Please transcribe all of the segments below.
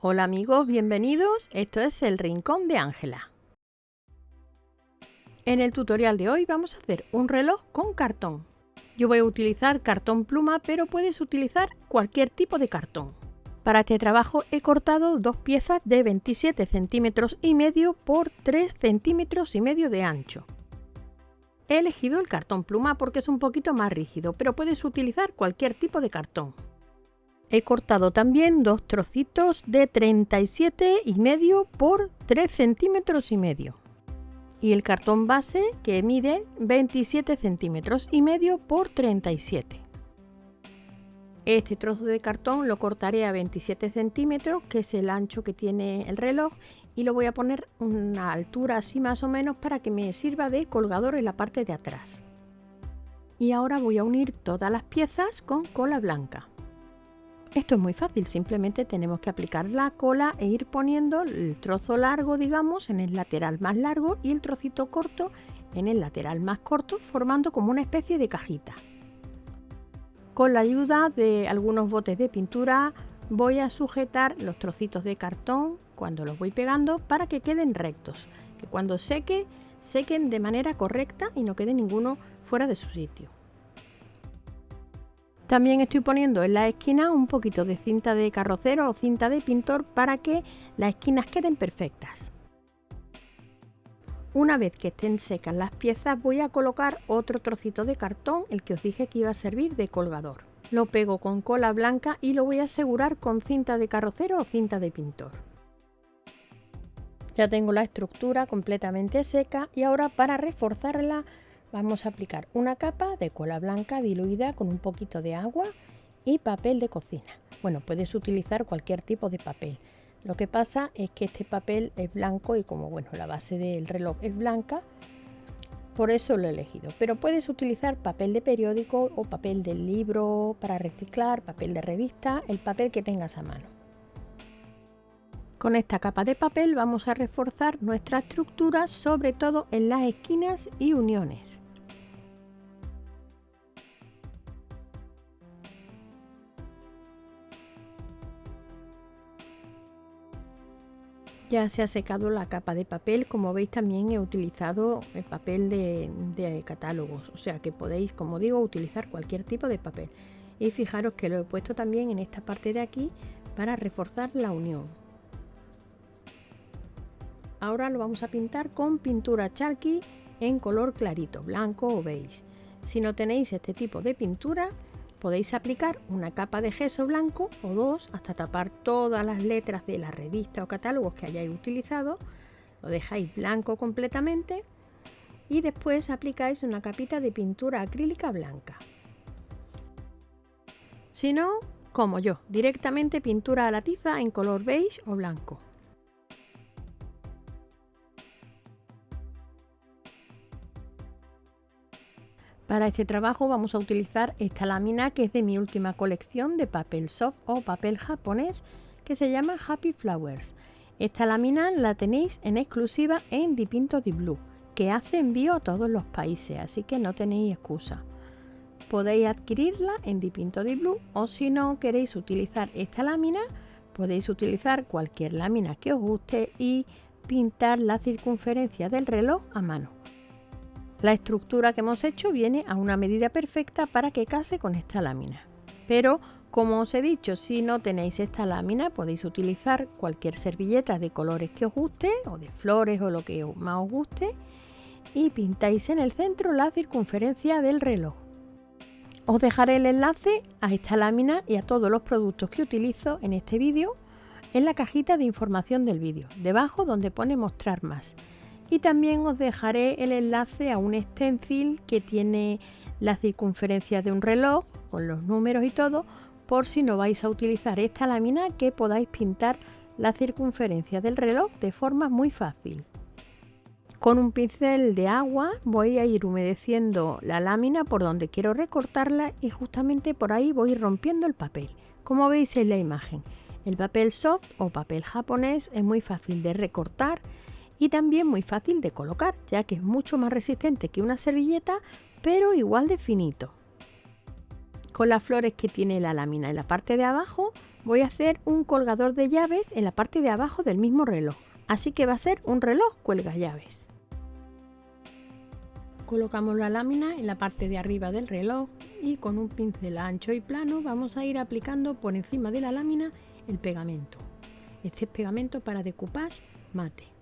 Hola amigos, bienvenidos. Esto es el Rincón de Ángela. En el tutorial de hoy vamos a hacer un reloj con cartón. Yo voy a utilizar cartón pluma, pero puedes utilizar cualquier tipo de cartón. Para este trabajo he cortado dos piezas de 27 centímetros y medio por 3 centímetros y medio de ancho. He elegido el cartón pluma porque es un poquito más rígido, pero puedes utilizar cualquier tipo de cartón. He cortado también dos trocitos de 37 y medio por 3 centímetros y medio. Y el cartón base que mide 27 centímetros y medio por 37. Este trozo de cartón lo cortaré a 27 centímetros, que es el ancho que tiene el reloj, y lo voy a poner una altura así más o menos para que me sirva de colgador en la parte de atrás. Y ahora voy a unir todas las piezas con cola blanca. Esto es muy fácil, simplemente tenemos que aplicar la cola e ir poniendo el trozo largo, digamos, en el lateral más largo y el trocito corto en el lateral más corto, formando como una especie de cajita. Con la ayuda de algunos botes de pintura voy a sujetar los trocitos de cartón cuando los voy pegando para que queden rectos, que cuando seque, sequen de manera correcta y no quede ninguno fuera de su sitio. También estoy poniendo en la esquina un poquito de cinta de carrocero o cinta de pintor para que las esquinas queden perfectas. Una vez que estén secas las piezas voy a colocar otro trocito de cartón, el que os dije que iba a servir de colgador. Lo pego con cola blanca y lo voy a asegurar con cinta de carrocero o cinta de pintor. Ya tengo la estructura completamente seca y ahora para reforzarla Vamos a aplicar una capa de cola blanca diluida con un poquito de agua y papel de cocina. Bueno, puedes utilizar cualquier tipo de papel. Lo que pasa es que este papel es blanco y como bueno, la base del reloj es blanca, por eso lo he elegido. Pero puedes utilizar papel de periódico o papel de libro para reciclar, papel de revista, el papel que tengas a mano. Con esta capa de papel vamos a reforzar nuestra estructura, sobre todo en las esquinas y uniones. Ya se ha secado la capa de papel, como veis también he utilizado el papel de, catálogos, o sea que podéis, como digo, utilizar cualquier tipo de papel. Y fijaros que lo he puesto también en esta parte de aquí para reforzar la unión. Ahora lo vamos a pintar con pintura Chalky en color clarito, blanco o beige. Si no tenéis este tipo de pintura, podéis aplicar una capa de gesso blanco o dos hasta tapar todas las letras de la revista o catálogos que hayáis utilizado. Lo dejáis blanco completamente y después aplicáis una capita de pintura acrílica blanca. Si no, como yo, directamente pintura a la tiza en color beige o blanco. Para este trabajo vamos a utilizar esta lámina que es de mi última colección de papel soft o papel japonés que se llama Happy Flowers. Esta lámina la tenéis en exclusiva en Dipinto Di Blue, que hace envío a todos los países, así que no tenéis excusa. Podéis adquirirla en Dipinto Di Blue o si no queréis utilizar esta lámina, podéis utilizar cualquier lámina que os guste y pintar la circunferencia del reloj a mano. La estructura que hemos hecho viene a una medida perfecta para que case con esta lámina. Pero, como os he dicho, si no tenéis esta lámina podéis utilizar cualquier servilleta de colores que os guste o de flores o lo que más os guste y pintáis en el centro la circunferencia del reloj. Os dejaré el enlace a esta lámina y a todos los productos que utilizo en este vídeo en la cajita de información del vídeo, debajo donde pone mostrar más y también os dejaré el enlace a un stencil que tiene la circunferencia de un reloj con los números y todo por si no vais a utilizar esta lámina que podáis pintar la circunferencia del reloj de forma muy fácil. Con un pincel de agua voy a ir humedeciendo la lámina por donde quiero recortarla y justamente por ahí voy rompiendo el papel, como veis en la imagen. El papel soft o papel japonés es muy fácil de recortar y también muy fácil de colocar, ya que es mucho más resistente que una servilleta, pero igual de finito. con las flores que tiene la lámina en la parte de abajo voy a hacer un colgador de llaves en la parte de abajo del mismo reloj. Así que va a ser un reloj cuelga llaves. Colocamos la lámina en la parte de arriba del reloj y con un pincel ancho y plano vamos a ir aplicando por encima de la lámina el pegamento. Este es pegamento para decoupage mate.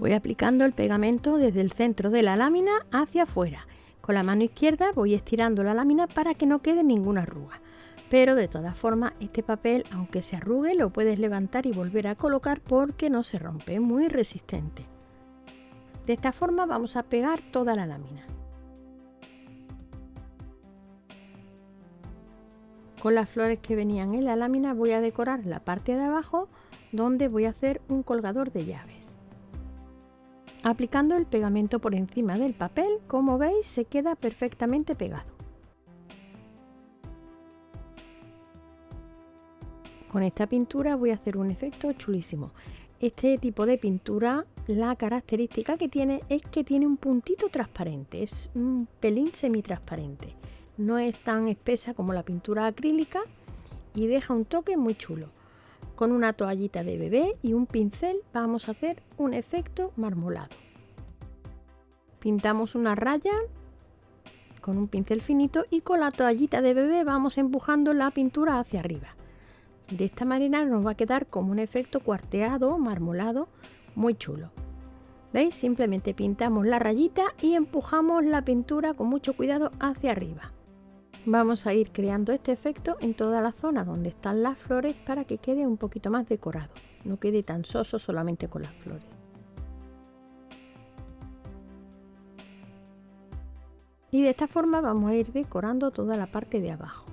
Voy aplicando el pegamento desde el centro de la lámina hacia afuera. Con la mano izquierda voy estirando la lámina para que no quede ninguna arruga. Pero de todas formas este papel aunque se arrugue lo puedes levantar y volver a colocar porque no se rompe, es muy resistente. De esta forma vamos a pegar toda la lámina. Con las flores que venían en la lámina voy a decorar la parte de abajo donde voy a hacer un colgador de llaves. Aplicando el pegamento por encima del papel, como veis se queda perfectamente pegado. Con esta pintura voy a hacer un efecto chulísimo. Este tipo de pintura, la característica que tiene es que tiene un puntito transparente, es un pelín semitransparente. No es tan espesa como la pintura acrílica y deja un toque muy chulo. Con una toallita de bebé y un pincel vamos a hacer un efecto marmolado. Pintamos una raya con un pincel finito y con la toallita de bebé vamos empujando la pintura hacia arriba. De esta manera nos va a quedar como un efecto cuarteado, marmolado, muy chulo. ¿Veis? Simplemente pintamos la rayita y empujamos la pintura con mucho cuidado hacia arriba. Vamos a ir creando este efecto en toda la zona donde están las flores para que quede un poquito más decorado. No quede tan soso solamente con las flores. Y de esta forma vamos a ir decorando toda la parte de abajo.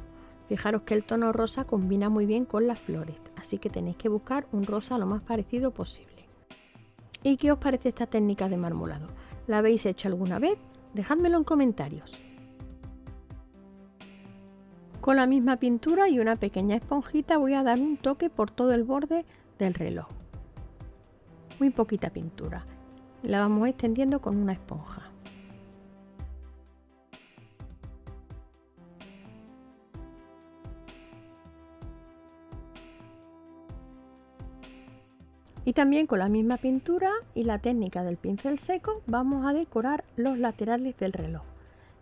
Fijaros que el tono rosa combina muy bien con las flores, así que tenéis que buscar un rosa lo más parecido posible. ¿Y qué os parece esta técnica de marmolado? ¿La habéis hecho alguna vez? Dejádmelo en comentarios. Con la misma pintura y una pequeña esponjita voy a dar un toque por todo el borde del reloj. Muy poquita pintura. La vamos extendiendo con una esponja. Y también con la misma pintura y la técnica del pincel seco vamos a decorar los laterales del reloj.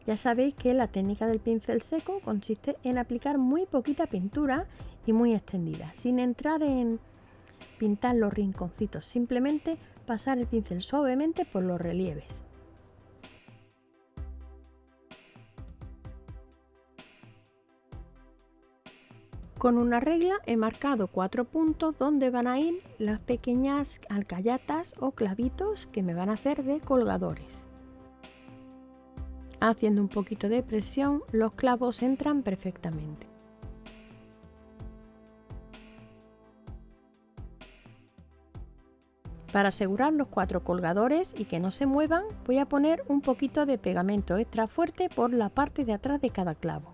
Ya sabéis que la técnica del pincel seco consiste en aplicar muy poquita pintura y muy extendida, sin entrar en pintar los rinconcitos, simplemente pasar el pincel suavemente por los relieves. Con una regla he marcado cuatro puntos donde van a ir las pequeñas alcayatas o clavitos que me van a hacer de colgadores. Haciendo un poquito de presión los clavos entran perfectamente. Para asegurar los cuatro colgadores y que no se muevan voy a poner un poquito de pegamento extra fuerte por la parte de atrás de cada clavo.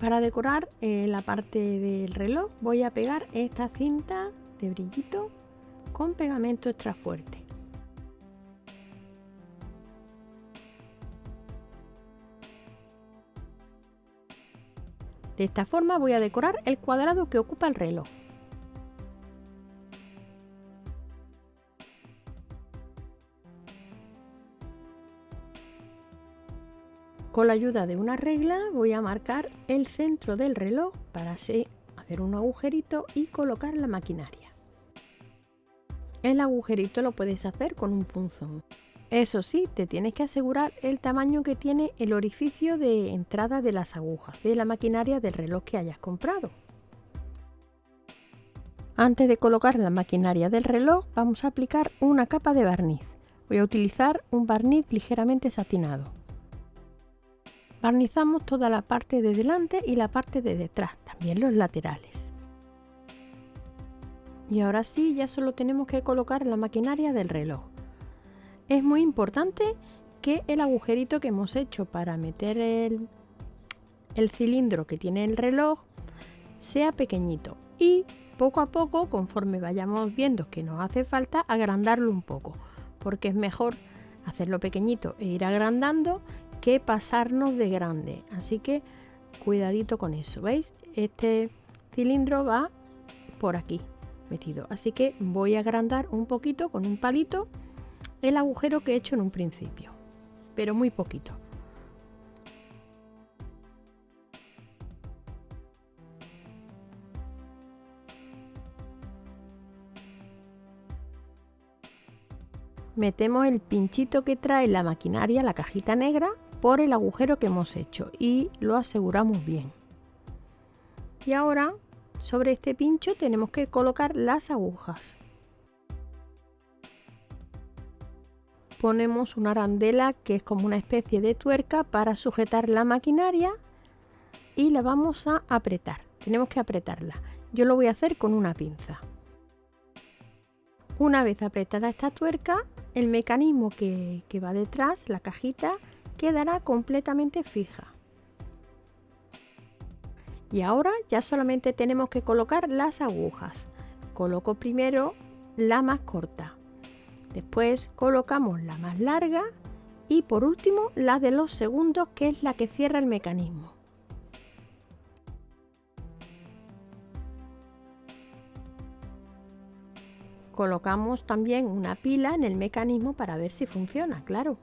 Para decorar eh, la parte del reloj voy a pegar esta cinta de brillito con pegamento extra fuerte. De esta forma voy a decorar el cuadrado que ocupa el reloj. Con la ayuda de una regla voy a marcar el centro del reloj para hacer un agujerito y colocar la maquinaria. El agujerito lo puedes hacer con un punzón. Eso sí, te tienes que asegurar el tamaño que tiene el orificio de entrada de las agujas de la maquinaria del reloj que hayas comprado. Antes de colocar la maquinaria del reloj vamos a aplicar una capa de barniz. Voy a utilizar un barniz ligeramente satinado. Barnizamos toda la parte de delante y la parte de detrás, también los laterales. Y ahora sí, ya solo tenemos que colocar la maquinaria del reloj. Es muy importante que el agujerito que hemos hecho para meter el, el cilindro que tiene el reloj sea pequeñito y poco a poco, conforme vayamos viendo que nos hace falta, agrandarlo un poco. porque es mejor hacerlo pequeñito e ir agrandando que pasarnos de grande. Así que cuidadito con eso, ¿veis? Este cilindro va por aquí Así que voy a agrandar un poquito con un palito el agujero que he hecho en un principio, pero muy poquito. metemos el pinchito que trae la maquinaria, la cajita negra, por el agujero que hemos hecho y lo aseguramos bien. Y ahora sobre este pincho tenemos que colocar las agujas. Ponemos una arandela que es como una especie de tuerca para sujetar la maquinaria y la vamos a apretar. Tenemos que apretarla. Yo lo voy a hacer con una pinza. Una vez apretada esta tuerca, el mecanismo que, va detrás, la cajita, quedará completamente fija. Y ahora ya solamente tenemos que colocar las agujas. Coloco primero la más corta. Después colocamos la más larga y por último la de los segundos que es la que cierra el mecanismo. Colocamos también una pila en el mecanismo para ver si funciona, claro.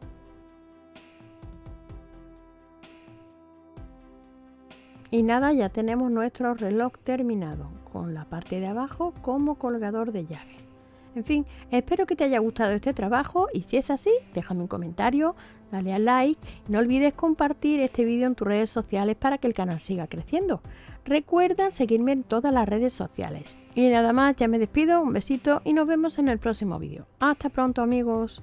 Y nada, ya tenemos nuestro reloj terminado, con la parte de abajo como colgador de llaves. En fin, espero que te haya gustado este trabajo y si es así, déjame un comentario, dale al like y no olvides compartir este vídeo en tus redes sociales para que el canal siga creciendo. Recuerda seguirme en todas las redes sociales. Y nada más, ya me despido, un besito y nos vemos en el próximo vídeo. Hasta pronto amigos.